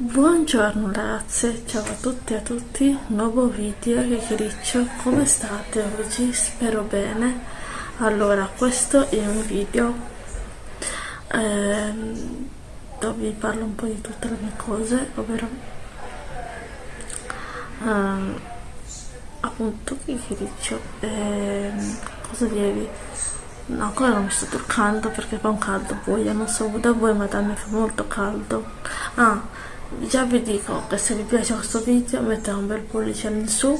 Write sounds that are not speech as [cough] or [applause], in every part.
Buongiorno ragazze, ciao a tutti e a tutti, nuovo video, chiacchiericcio, come state oggi? Spero bene. Allora, questo è un video ehm, dove vi parlo un po' di tutte le mie cose, ovvero ehm, appunto chiacchiericcio, ehm, cosa dirvi? No, ancora non mi sto truccando perché fa un caldo buio, non so da voi ma da me fa molto caldo. Ah, già vi dico che se vi piace questo video mettete un bel pollice in su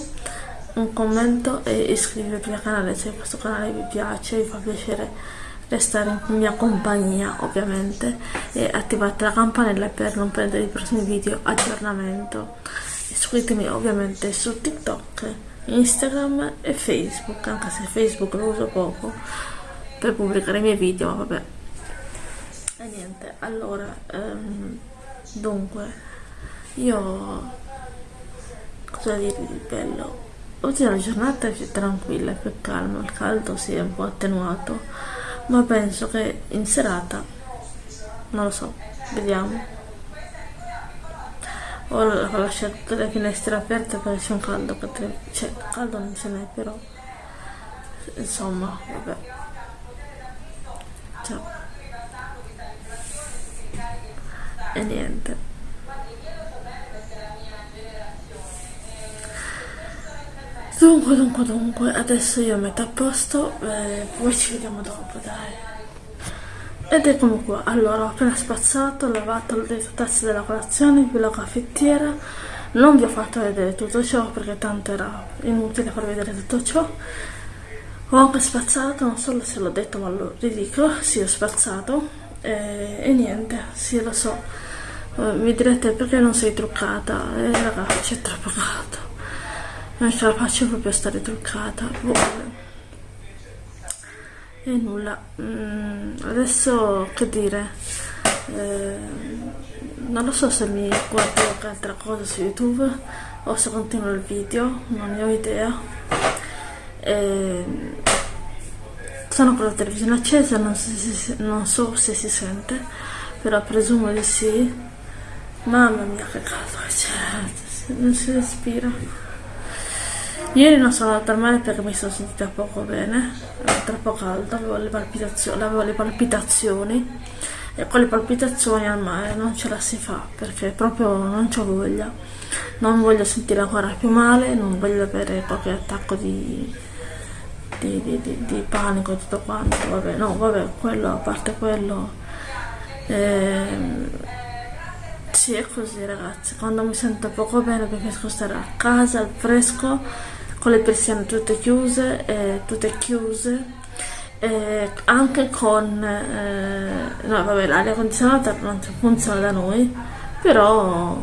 un commento e iscrivetevi al canale se questo canale vi piace vi fa piacere restare in mia compagnia ovviamente e attivate la campanella per non perdere i prossimi video aggiornamento. Iscrivetemi ovviamente su tiktok instagram e facebook anche se facebook lo uso poco per pubblicare i miei video ma vabbè. E niente allora um, dunque io cosa dirvi di bello? Oggi la giornata è più tranquilla più calma il caldo si è un po' attenuato ma penso che in serata non lo so vediamo. Ho lasciato le finestre aperte perché c'è un caldo cioè caldo non ce n'è però insomma vabbè. Ciao e niente. Dunque dunque dunque adesso io metto a posto eh, poi ci vediamo dopo dai. Ed eccomi qua. Allora ho appena spazzato lavato le tazze della colazione più la caffettiera. Non vi ho fatto vedere tutto ciò perché tanto era inutile far vedere tutto ciò. Ho anche spazzato non so se l'ho detto ma lo ridico sì ho spazzato. E, e niente sì lo so uh, mi direte perché non sei truccata? Eh, ragazzi è troppo caldo non ce la faccio proprio a stare truccata. Boh. e nulla. Mm, adesso che dire? Eh, non lo so se mi guardo qualche altra cosa su youtube o se continuo il video non ne ho idea. E, sono con la televisione accesa non so, se, non so se si sente però presumo di sì mamma mia che caldo cioè, non si respira. Ieri non sono andata al mare perché mi sono sentita poco bene. Era troppo caldo avevo le palpitazioni, avevo le palpitazioni. E con le palpitazioni al mare non ce la si fa perché proprio non ho voglia. Non voglio sentire ancora più male non voglio avere qualche attacco di di, di, di, di panico e tutto quanto, vabbè, no, vabbè, quello, a parte quello, ehm, sì, è così ragazzi, quando mi sento poco bene preferisco stare a casa, al fresco, con le persiane tutte chiuse, eh, tutte chiuse, eh, anche con, eh, no vabbè, l'aria condizionata non funziona da noi, però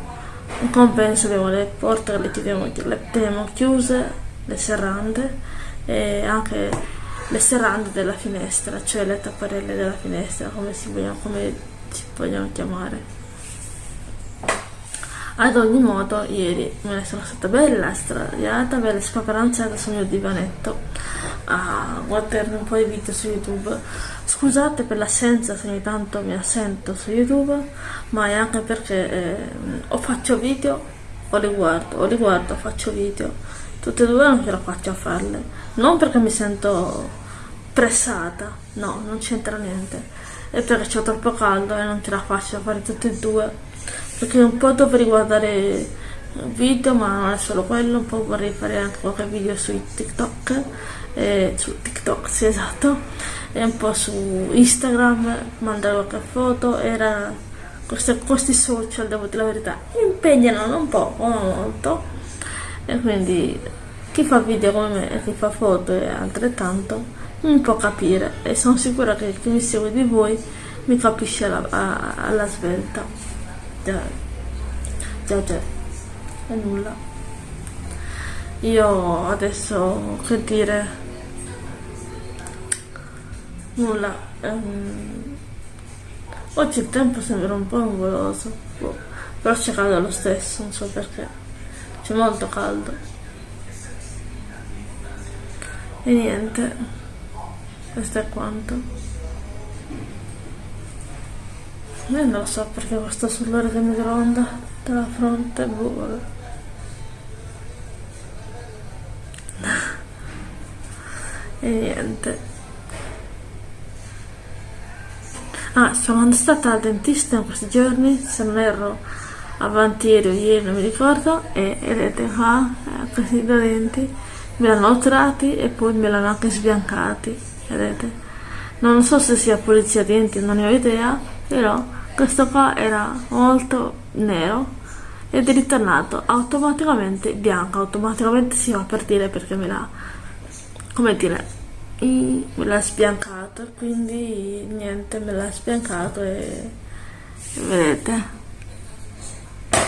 in compenso abbiamo le porte le teniamo, le teniamo chiuse, le serrande, e anche le serrande della finestra, cioè le tapparelle della finestra, come si vogliono, come si vogliono chiamare. Ad ogni modo, ieri me ne sono stata bella stradiata, bella spaparanzata sul mio divanetto. A guardare un po' di video su YouTube. Scusate per l'assenza se ogni tanto mi assento su YouTube, ma è anche perché eh, o faccio video o li guardo, o li guardo faccio video. Tutte e due non ce la faccio a farle. Non perché mi sento pressata no non c'entra niente. È perché c'è troppo caldo e non ce la faccio a fare tutte e due perché un po' dovrei guardare video ma non è solo quello. Un po' vorrei fare anche qualche video su TikTok eh, su TikTok sì esatto. E un po' su Instagram mandare qualche foto. Era questi, questi social devo dire la verità impegnano un po' molto. E quindi chi fa video come me e chi fa foto e altrettanto mi può capire. E sono sicura che chi mi segue di voi mi capisce alla, alla svelta già già già e nulla. Io adesso che dire? Nulla. Um, oggi il tempo sembra un po' nuvoloso boh, però c'è caldo lo stesso non so perché. C'è molto caldo. E niente. Questo è quanto io non lo so perché questo sull'ora del microonda dalla fronte boh, e niente. Ah sono stata al dentista in questi giorni se non erro avanti ieri o ieri non mi ricordo e vedete qua eh, questi due denti me l'hanno otturati e poi me l'hanno anche sbiancati vedete non so se sia pulizia denti non ne ho idea però questo qua era molto nero ed è ritornato automaticamente bianco. Automaticamente si va per dire perché me l'ha come dire me l'ha sbiancato quindi niente me l'ha sbiancato e vedete.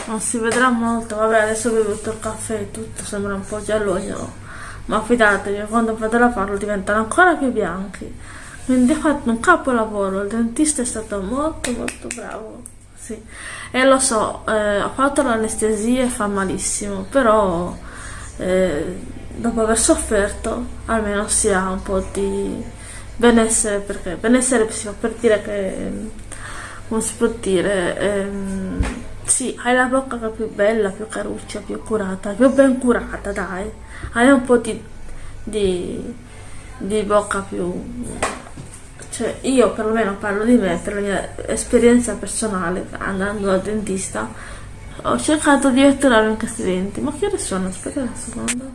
Non si vedrà molto. Vabbè adesso ho bevuto il caffè e tutto sembra un po' gialloso ma fidatevi quando vado a farlo diventano ancora più bianchi quindi ho fatto un capolavoro il dentista è stato molto molto bravo sì e lo so eh, ho fatto l'anestesia e fa malissimo però eh, dopo aver sofferto almeno si ha un po' di benessere perché benessere si fa per dire che come si può dire ehm, sì, hai la bocca più bella, più caruccia, più curata, più ben curata, dai. Hai un po' di, di, di bocca più... Cioè, io perlomeno parlo di me, per la mia esperienza personale, andando dal dentista, ho cercato di otturare in questi denti. Ma che ore sono? Aspetta un secondo.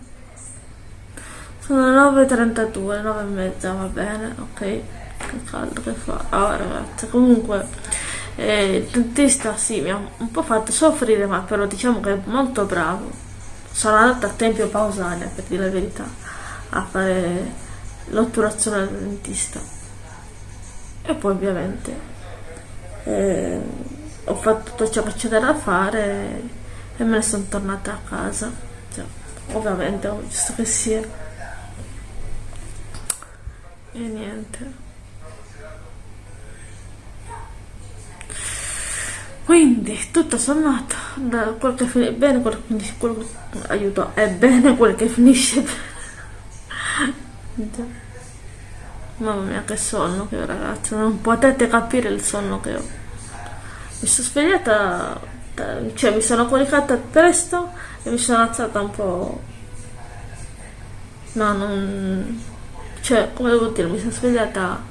Sono le 9.32, 9 e mezza, va bene, ok. Che caldo che fa. Ah, ragazzi, comunque e il dentista sì, mi ha un po' fatto soffrire, ma però diciamo che è molto bravo. Sono andata a Tempio Pausania, per dire la verità, a fare l'otturazione del dentista. E poi ovviamente eh, ho fatto tutto ciò che c'era da fare e me ne sono tornata a casa. Cioè, ovviamente, giusto che sia. E niente. quindi tutto sommato da quel che finisce bene quel che finisce quel che, aiuto è bene quel che finisce [laughs] bene mamma mia che sonno che ho ragazzi. Non potete capire il sonno che ho. Mi sono svegliata cioè mi sono coricata presto e mi sono alzata un po' no non cioè come devo dire mi sono svegliata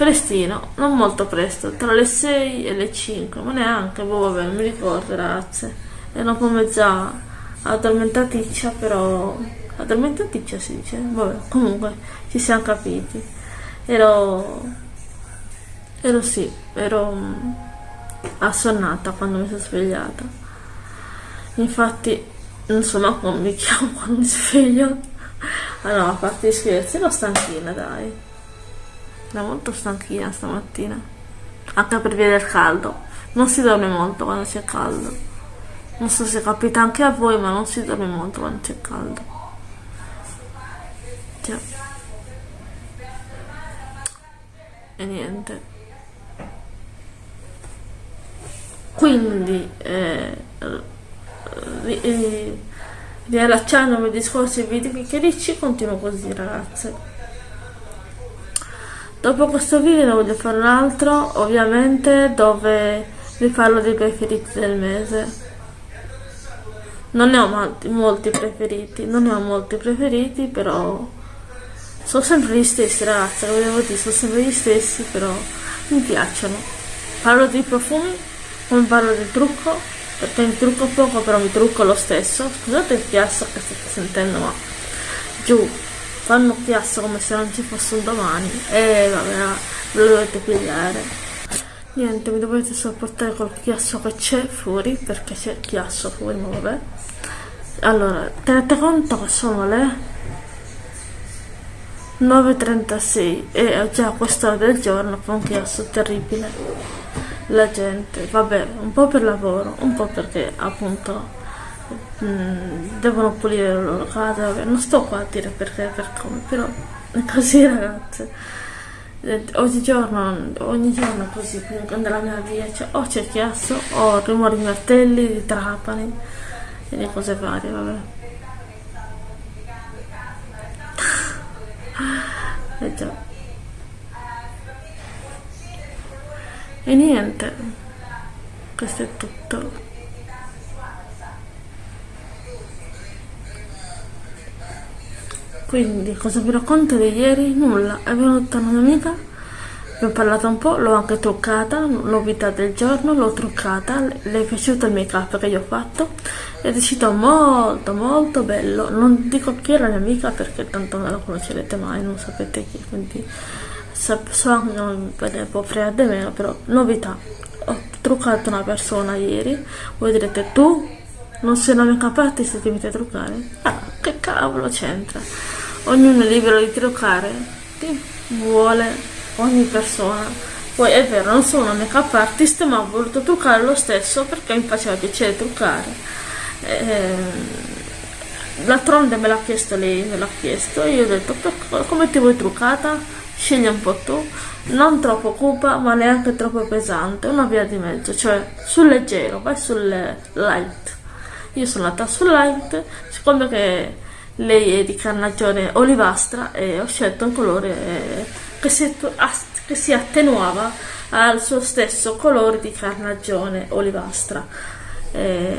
prestino, non molto presto, tra le 6 e le 5, ma neanche, boh vabbè, non mi ricordo ragazze, ero un po' mezza addormentaticcia, però addormentaticcia si dice, vabbè, comunque ci siamo capiti, ero, ero sì, ero mm, assonnata quando mi sono svegliata, infatti non so ma come mi chiamo [laughs] quando mi sveglio, ah no, a parte gli scherzi, ero stanchina dai. Da molto stanchina stamattina. Anche per via del caldo. Non si dorme molto quando c'è caldo. Non so se capita anche a voi ma non si dorme molto quando c'è caldo Già. e niente quindi eh, eh, riallacciandomi ai discorsi video chiacchiericci continuo così ragazze Dopo questo video ne voglio fare un altro, ovviamente, dove vi parlo dei preferiti del mese. Non ne ho molti preferiti, non ne ho molti preferiti, però sono sempre gli stessi ragazzi, lo volevo dire, sono sempre gli stessi, però mi piacciono. Parlo di profumi, come parlo del trucco, perché mi trucco poco, però mi trucco lo stesso. Scusate il chiasso che state sentendo, ma giù fanno chiasso come se non ci fosse un domani e vabbè ve lo dovete pigliare niente mi dovete sopportare col chiasso che c'è fuori perché c'è chiasso fuori ma vabbè allora tenete conto che sono le 9.36 e già a quest'ora del giorno fa un chiasso terribile la gente vabbè un po' per lavoro un po' perché appunto mm, devono pulire le loro case, vabbè, non sto qua a dire perché per come, però è così [laughs] ragazze. Eh, ogni giorno, ogni giorno così, nella mia via cioè, o c'è chiasso o rumori di martelli, di trapani e di cose varie, vabbè. E niente. Questo è tutto. Quindi cosa vi racconto di ieri? nulla. È venuta una mia amica abbiamo parlato un po' l'ho anche truccata novità del giorno l'ho truccata le è piaciuto il make up che gli ho fatto ed è uscito molto molto bello. Non dico chi era la mia amica perché tanto non la conoscerete mai non sapete chi quindi so anche che non può fregare meno però novità. Ho truccato una persona ieri voi direte tu non sei una make up artist che mi fai truccare? Ah che cavolo c'entra? Ognuno è libero di truccare chi vuole ogni persona. Poi è vero non sono una make artist ma ho voluto truccare lo stesso perché mi faceva piacere truccare. Eh, d'altronde me l'ha chiesto lei me l'ha chiesto io ho detto come ti vuoi truccata scegli un po' tu. Non troppo cupa ma neanche troppo pesante. Una via di mezzo cioè sul leggero vai sul light. Io sono andata sul light siccome che lei è di carnagione olivastra e ho scelto un colore che si, che si attenuava al suo stesso colore di carnagione olivastra. E,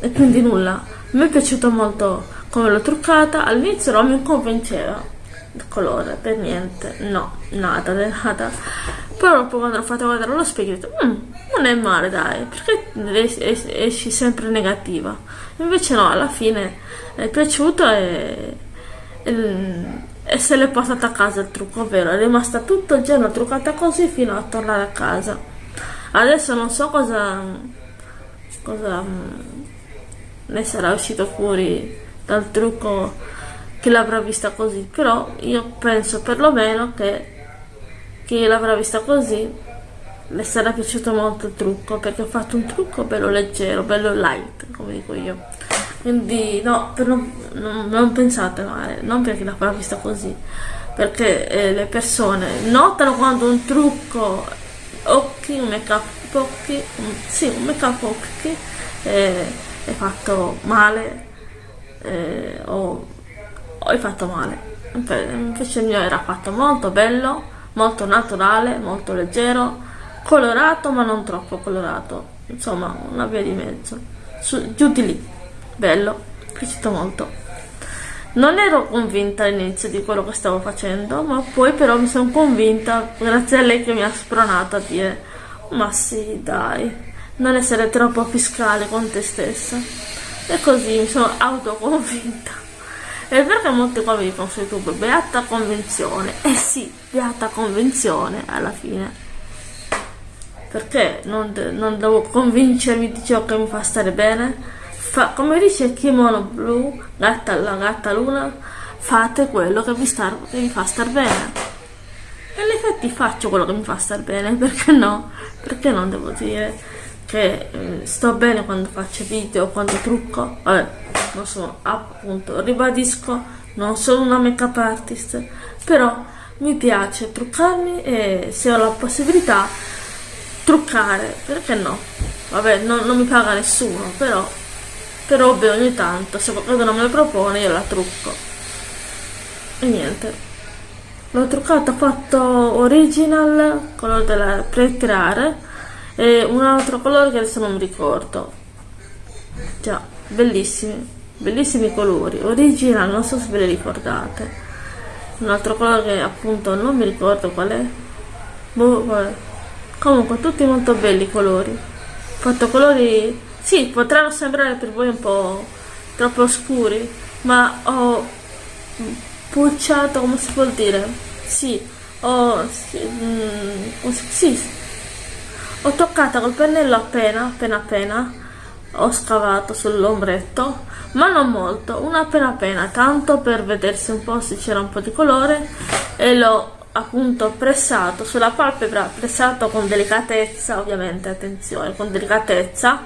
e quindi nulla. Mi è piaciuto molto come l'ho truccata. All'inizio non mi convinceva colore per niente no nada nada. Però dopo quando l'ho fatto guardare allo specchio detto mm, non è male dai perché esci sempre negativa? Invece no alla fine è piaciuto e, e, e se l'è portata a casa il trucco vero è rimasta tutto il giorno truccata così fino a tornare a casa. Adesso non so cosa cosa mm, ne sarà uscito fuori dal trucco che l'avrà vista così però io penso perlomeno che chi l'avrà vista così le sarà piaciuto molto il trucco perché ho fatto un trucco bello leggero bello light come dico io. Quindi no, non, non, non, pensate male, non perché la farà vista così, perché eh, le persone notano quando un trucco occhi, un make up occhi, un, sì, un make up occhi eh, è fatto male eh, o, o è fatto male. Invece il mio era fatto molto bello, molto naturale, molto leggero, colorato ma non troppo colorato, insomma una via di mezzo, Su, giù di lì bello, piaciuto molto. Non ero convinta all'inizio di quello che stavo facendo, ma poi però mi sono convinta, grazie a lei che mi ha spronato a dire ma sì dai, non essere troppo fiscale con te stessa. E così mi sono autoconvinta. E perché molti qua mi dicono su YouTube, beata convinzione. Eh sì, beata convinzione alla fine. Perché non, non devo convincermi di ciò che mi fa stare bene? Fa, come dice Kimono Blu, gatta, la gatta luna, fate quello che vi, star, che vi fa star bene. E in effetti faccio quello che mi fa star bene, [laughs] perché no? Perché non devo dire che eh, sto bene quando faccio video, quando trucco? Vabbè, non sono, appunto, ribadisco, non sono una make up artist, però mi piace truccarmi e se ho la possibilità truccare, perché no? Vabbè, non, non mi paga nessuno, però però ovvio ogni tanto se qualcuno non me lo propone io la trucco. E niente. L'ho truccata ho fatto original colore della pre-tirare e un altro colore che adesso non mi ricordo. Già bellissimi bellissimi colori original non so se ve li ricordate un altro colore che appunto non mi ricordo qual è boh, vabbè. comunque tutti molto belli i colori fatto colori sì, potranno sembrare per voi un po' troppo scuri, ma ho pucciato, come si può dire? Sì, ho, sì, mm, sì, ho toccato col pennello appena, appena appena, ho scavato sull'ombretto, ma non molto, una appena appena, tanto per vedersi un po' se c'era un po' di colore e l'ho appunto pressato sulla palpebra, pressato con delicatezza, ovviamente, attenzione, con delicatezza,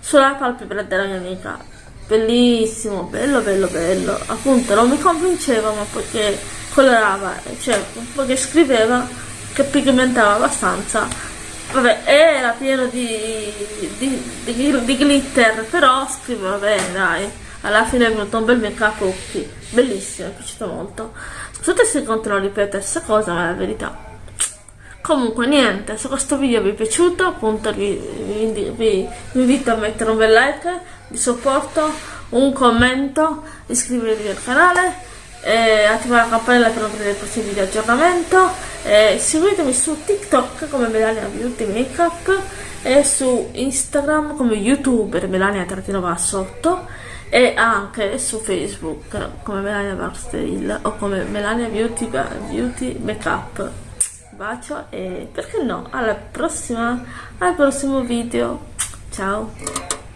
sulla palpebra della mia amica. Bellissimo bello bello bello. Appunto non mi convinceva ma perché colorava cioè perché scriveva che pigmentava abbastanza vabbè era pieno di, di, di, di glitter però scriveva bene dai. Alla fine è venuto un bel make up occhi. Bellissimo mi è piaciuto molto. Scusate se continuo a ripetere questa cosa ma è la verità. Comunque niente se questo video vi è piaciuto appunto vi, vi, vi, vi invito a mettere un bel like di supporto un commento iscrivervi al canale eh, attivare la campanella per non vedere i prossimi video aggiornamento. Eh, seguitemi su TikTok come Melania Beauty Makeup e su Instagram come youtuber Melania trattino va sotto e anche su Facebook come Melania Barstyle o come Melania Beauty, Beauty Makeup. Bacio e perché no alla prossima al prossimo video. Ciao